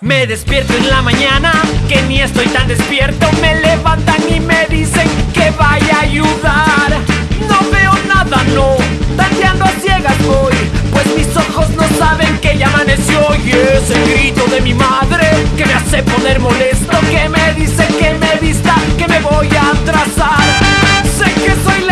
Me despierto en la mañana, que ni estoy tan despierto. Me levantan y me dicen que vaya a ayudar. No veo nada, no, tanteando a ciegas voy. Pues mis ojos no saben que ya amaneció. Y es el grito de mi madre que me hace poner molesto. Que me dice que me vista, que me voy a atrasar. Sé que soy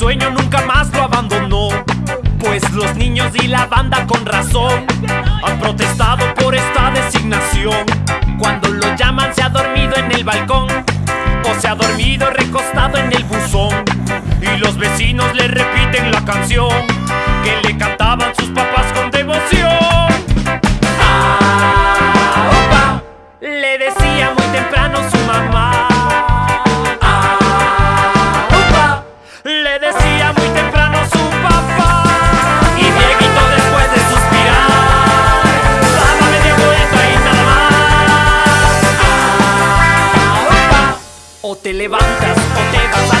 sueño nunca más lo abandonó. Pues los niños y la banda con razón Han protestado por esta designación. Cuando lo llaman se ha dormido en el balcón O se ha dormido recostado en el buzón. Y los vecinos le repiten la canción Que le cantaban sus papás. o te levantas o te vas a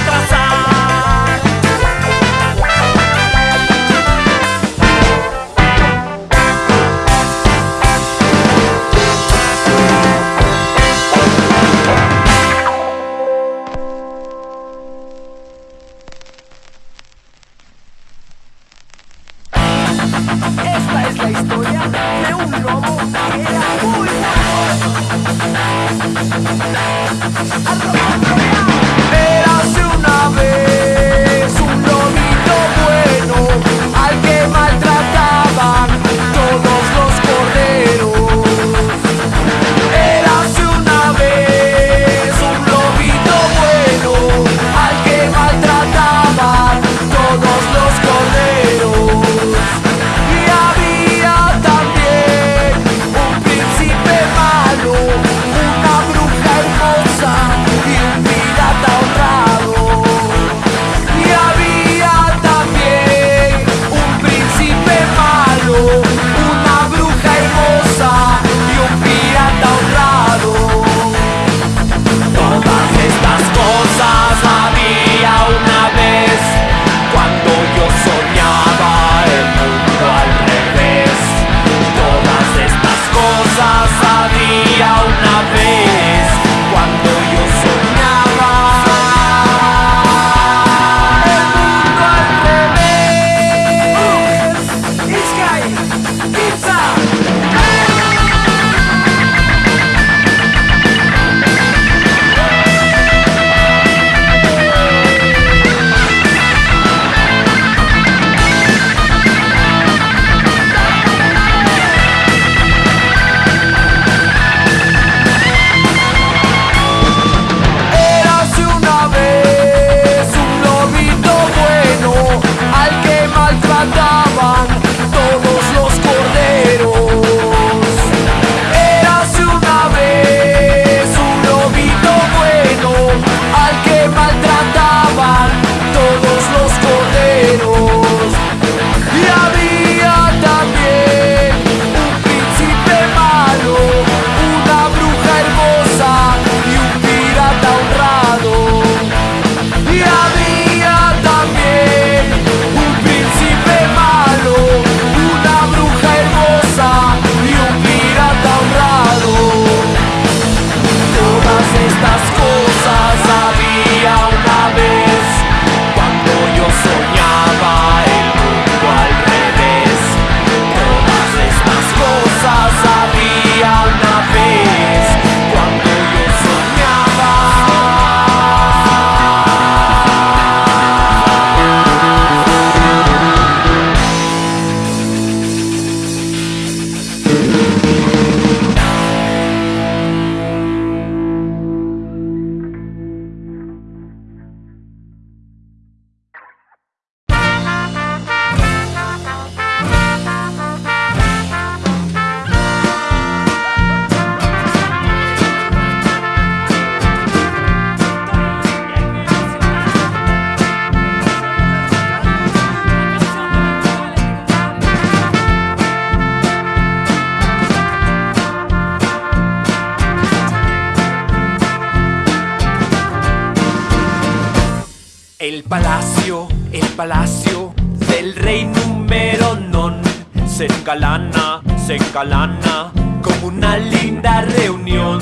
palacio, el palacio del rey número non se engalana, se engalana como una linda reunión.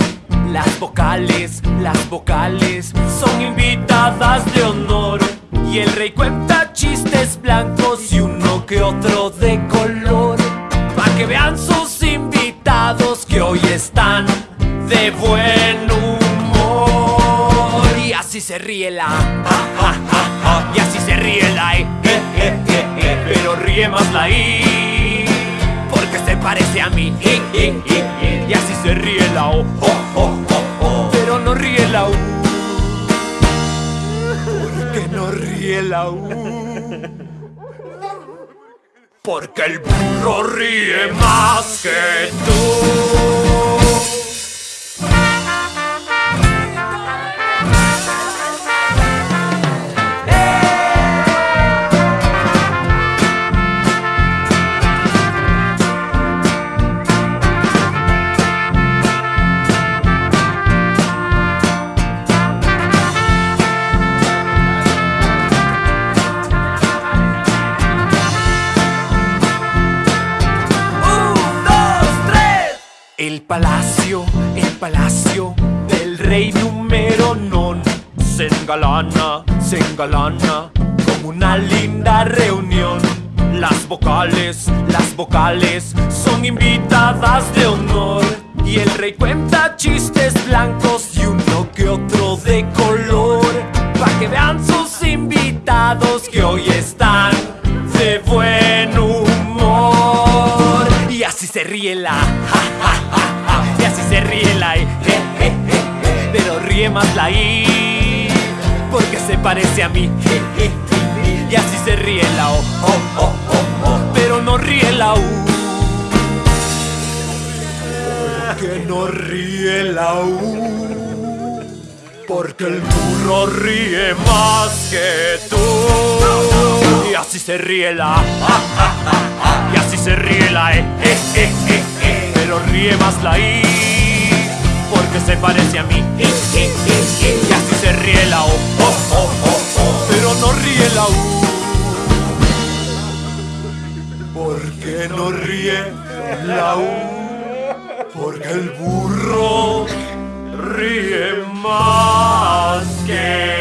Las vocales, las vocales son invitadas de honor. Y el rey cuenta chistes blancos y uno que otro de color. Pa' que vean sus invitados que hoy están de así se ríe la, ja, ja, ja. y así se ríe la, eh, eh, eh, eh, pero ríe más la I. Porque se parece a mí, y así se ríe la O, oh, oh, oh. pero no ríe la U. Porque no ríe la U. Porque el burro ríe más que tú. Palacio, el palacio del rey número non se engalana, se engalana como una linda reunión. Las vocales, las vocales son invitadas de honor. Y el rey cuenta chistes blancos y uno que otro de color. Para que vean sus invitados que hoy están de buen humor. Y así se ríe la. pero ríe más la I. Porque se parece a mí. Y así se ríe la O, oh, oh, oh, pero no ríe la U. Que no ríe la U. Porque el burro ríe más que tú. Y así se ríe la A. Y así se ríe la E, E, E, E. Pero ríe más la I. Porque se parece a mí. Y así se ríe la O, oh, oh, oh. Pero no ríe la U. Porque no ríe la U. Porque el burro ríe más que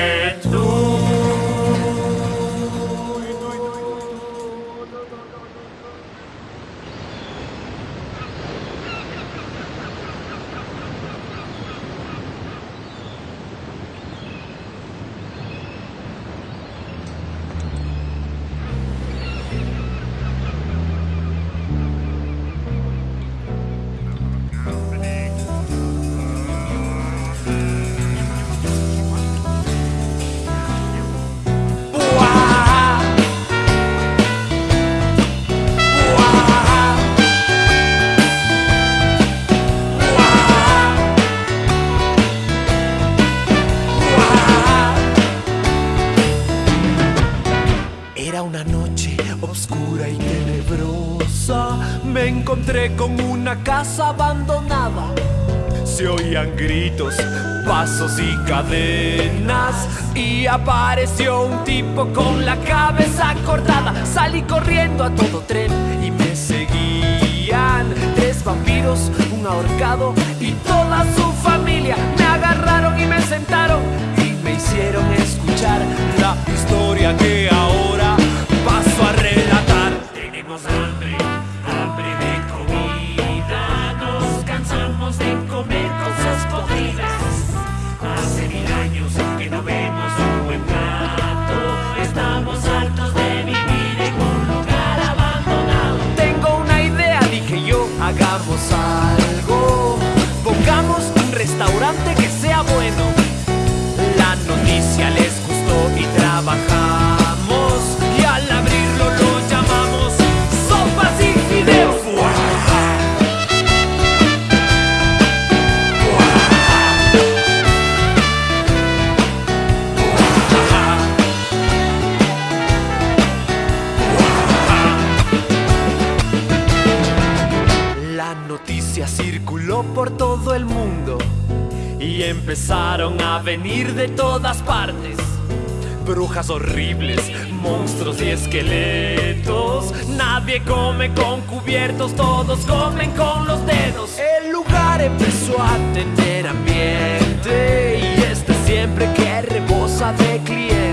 Encontré con una casa abandonada. Se oían gritos, pasos y cadenas. Y apareció un tipo con la cabeza cortada. Salí corriendo a todo tren y me seguían. Tres vampiros, un ahorcado y toda su familia. Me agarraron y me sentaron y me hicieron escuchar la historia que ahora paso a relatar. Tenemos hambre, Pongamos un restaurante que sea bueno. La noticia les gustó y trabajamos. Empezaron a venir de todas partes. brujas horribles, monstruos y esqueletos. Nadie come con cubiertos, todos comen con los dedos. El lugar empezó a tener ambiente y este siempre que rebosa de clientes.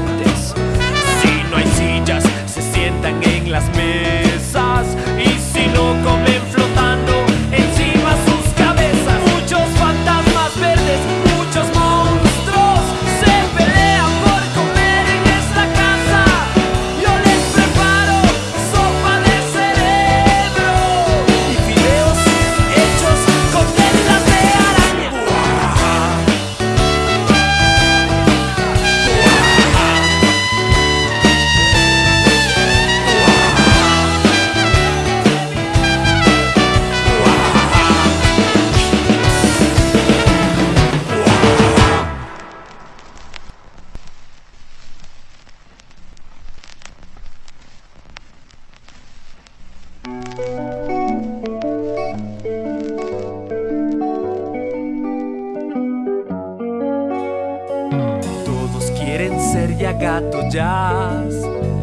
Quieren ser ya gato jazz,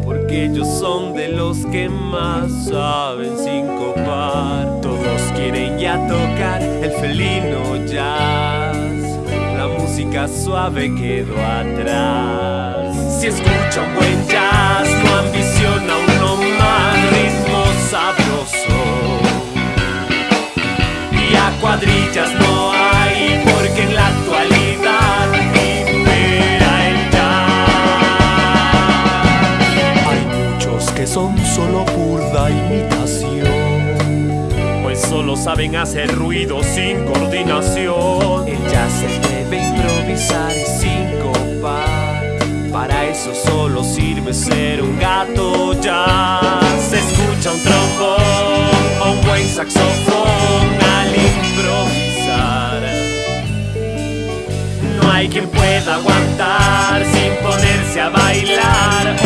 porque ellos son de los que más saben sincopar. Todos quieren ya tocar el felino jazz, la música suave quedó atrás. Si escucha un buen jazz, no ambiciona uno más ritmo sabroso. Y a cuadrillas no hay, porque en la actualidad solo burda imitación, pues solo saben hacer ruido sin coordinación. El jazz se debe improvisar y sincopar. Para eso solo sirve ser un gato jazz. Se escucha un trombón o un buen saxofón al improvisar. No hay quien pueda aguantar sin ponerse a bailar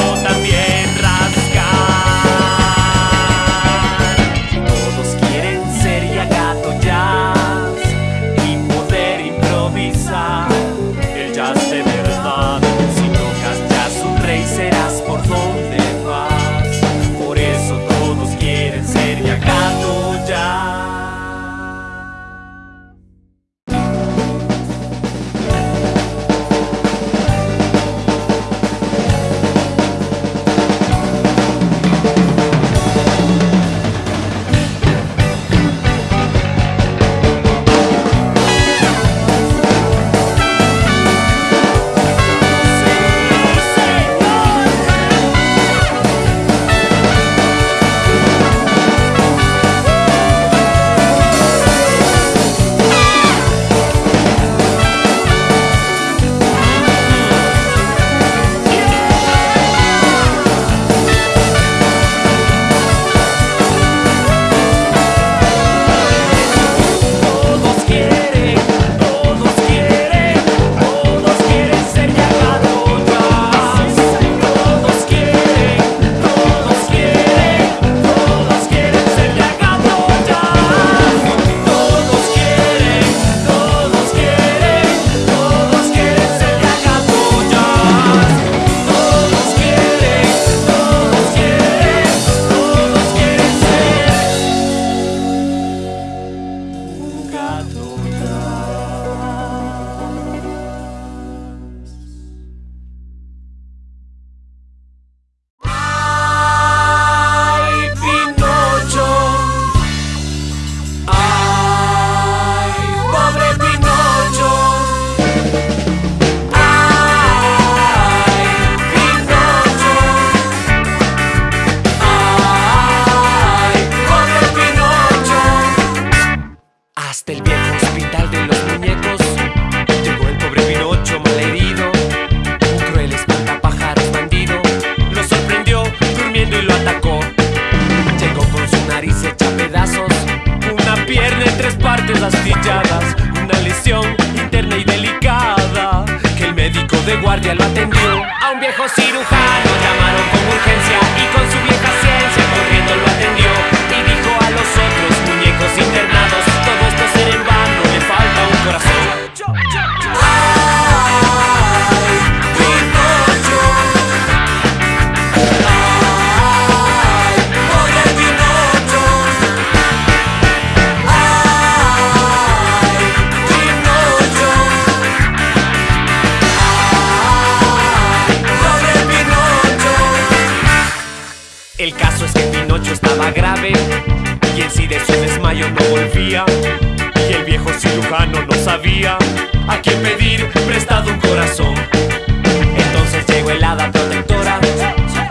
Y el viejo cirujano no sabía A quién pedir prestado un corazón. Entonces llegó el hada protectora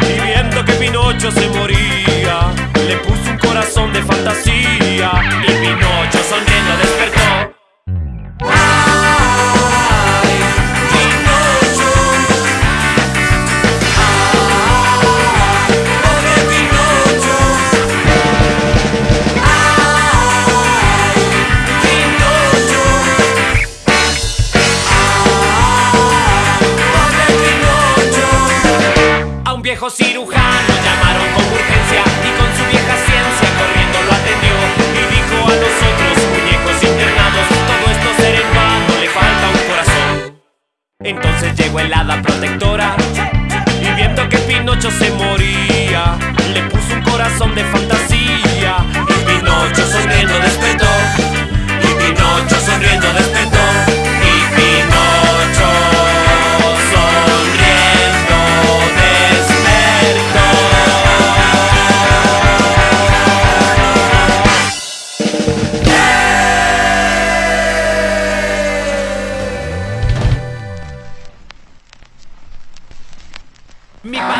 Y viendo que Pinocho se moría. Le puso un corazón de fantasía Y Pinocho viejo cirujano. Mi ah.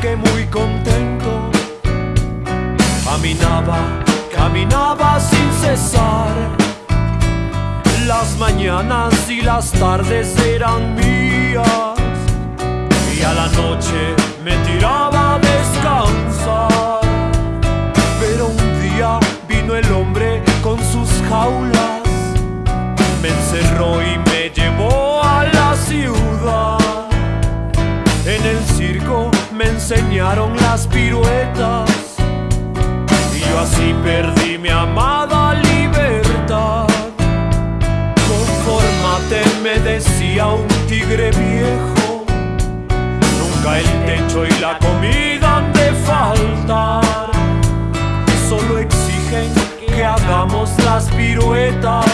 que muy contento. Caminaba, caminaba sin cesar. Las mañanas y las tardes eran mías. Y a la noche me tiraba a descansar. Pero un día vino el hombre con sus jaulas. Me encerró y me enseñaron las piruetas y yo así perdí mi amada libertad. Confórmate, me decía un tigre viejo, nunca el techo y la comida han de faltar. Solo exigen que hagamos las piruetas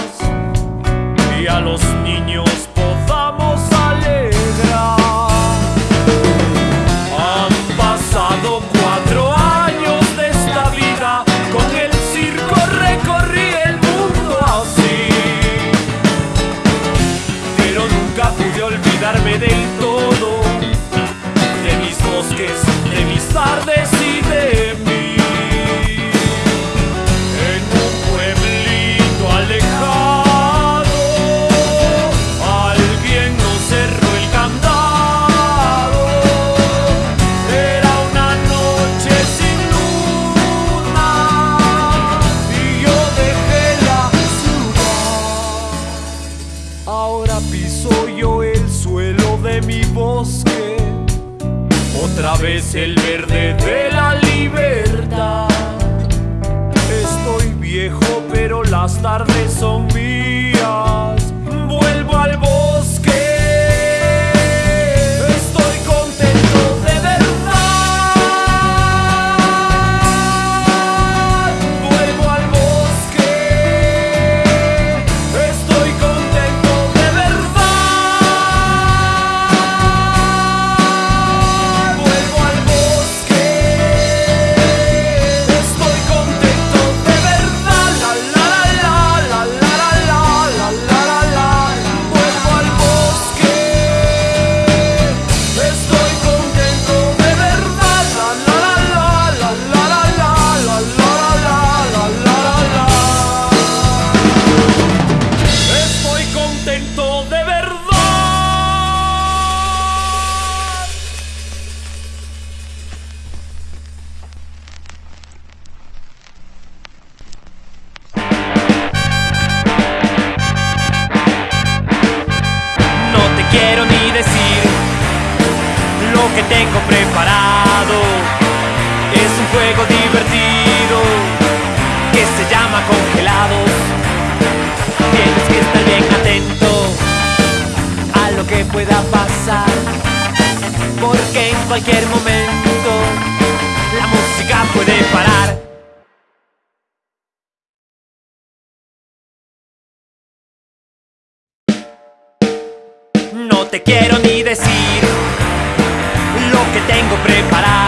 viejo, pero las tardes tengo preparado es un juego divertido que se llama congelados. Tienes que estar bien atento a lo que pueda pasar, porque en cualquier momento la música puede parar. No te quiero ni decir preparar.